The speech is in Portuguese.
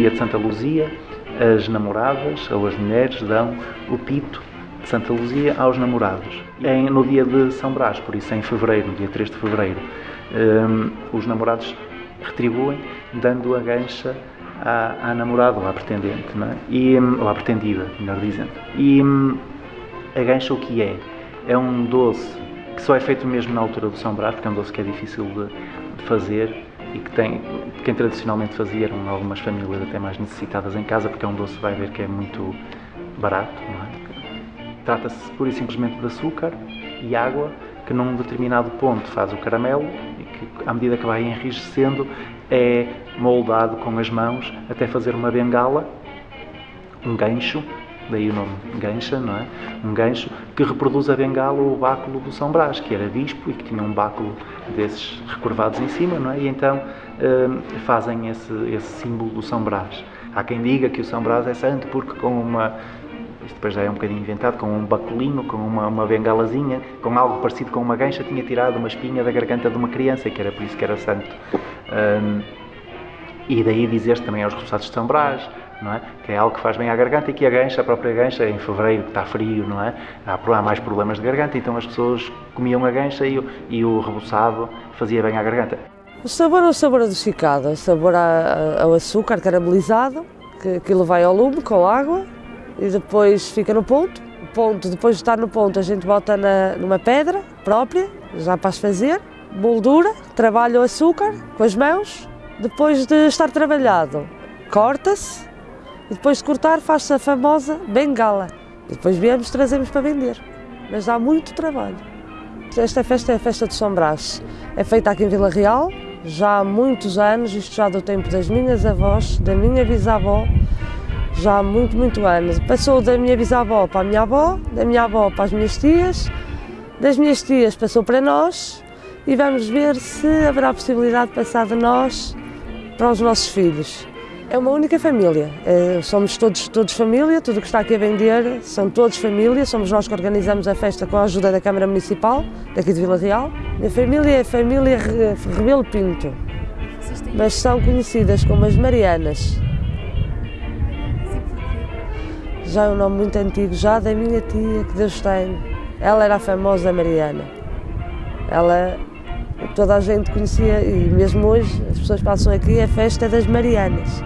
dia de Santa Luzia, as namoradas ou as mulheres dão o pito de Santa Luzia aos namorados. Em, no dia de São Brás, por isso em fevereiro, no dia 3 de fevereiro, um, os namorados retribuem dando a gancha à, à namorada ou à pretendente, é? e, ou à pretendida, melhor dizendo. E hum, a gancha o que é? É um doce que só é feito mesmo na altura do São Brás, porque é um doce que é difícil de, de fazer e que tem, quem tradicionalmente fazia eram algumas famílias até mais necessitadas em casa, porque é um doce, vai ver que é muito barato, não é? Trata-se pura e simplesmente de açúcar e água, que num determinado ponto faz o caramelo e que, à medida que vai enrijecendo, é moldado com as mãos até fazer uma bengala, um gancho, daí o nome gancha, não é? Um gancho que reproduz a bengala ou o báculo do São Brás, que era bispo e que tinha um báculo desses recurvados em cima, não é? E então hum, fazem esse, esse símbolo do São Brás. Há quem diga que o São Brás é santo porque com uma isto depois já é um bocadinho inventado, com um baculinho, com uma, uma bengalazinha, com algo parecido com uma gancha, tinha tirado uma espinha da garganta de uma criança, e que era por isso que era santo. Um, e daí dizer-se também aos repousados de São Brás, não é? que é algo que faz bem à garganta e que a gancha, a própria gancha, em fevereiro, que está frio, não é? Há, há mais problemas de garganta, então as pessoas comiam a gancha e, e o reboçado fazia bem à garganta. O sabor é o sabor adocicado, o sabor ao açúcar caramelizado, que aquilo vai ao lume com água e depois fica no ponto. O ponto, depois de estar no ponto, a gente bota na, numa pedra própria, já para se fazer, moldura, trabalha o açúcar com as mãos, depois de estar trabalhado, corta-se e depois de cortar faz-se a famosa bengala. E depois viemos trazemos para vender. Mas dá muito trabalho. Esta festa é a festa de São Brás. É feita aqui em Vila Real, já há muitos anos, isto já do tempo das minhas avós, da minha bisavó, já há muito, muito anos. Passou da minha bisavó para a minha avó, da minha avó para as minhas tias, das minhas tias passou para nós e vamos ver se haverá possibilidade de passar de nós para os nossos filhos. É uma única família, é, somos todos, todos família, tudo o que está aqui a vender são todos família, somos nós que organizamos a festa com a ajuda da Câmara Municipal, daqui de Vila Real. A família é a família Rebelo Pinto, mas são conhecidas como as Marianas. Já é um nome muito antigo, já da minha tia, que Deus tem. Ela era a famosa Mariana. Ela, toda a gente conhecia, e mesmo hoje as pessoas passam aqui, a festa das Marianas.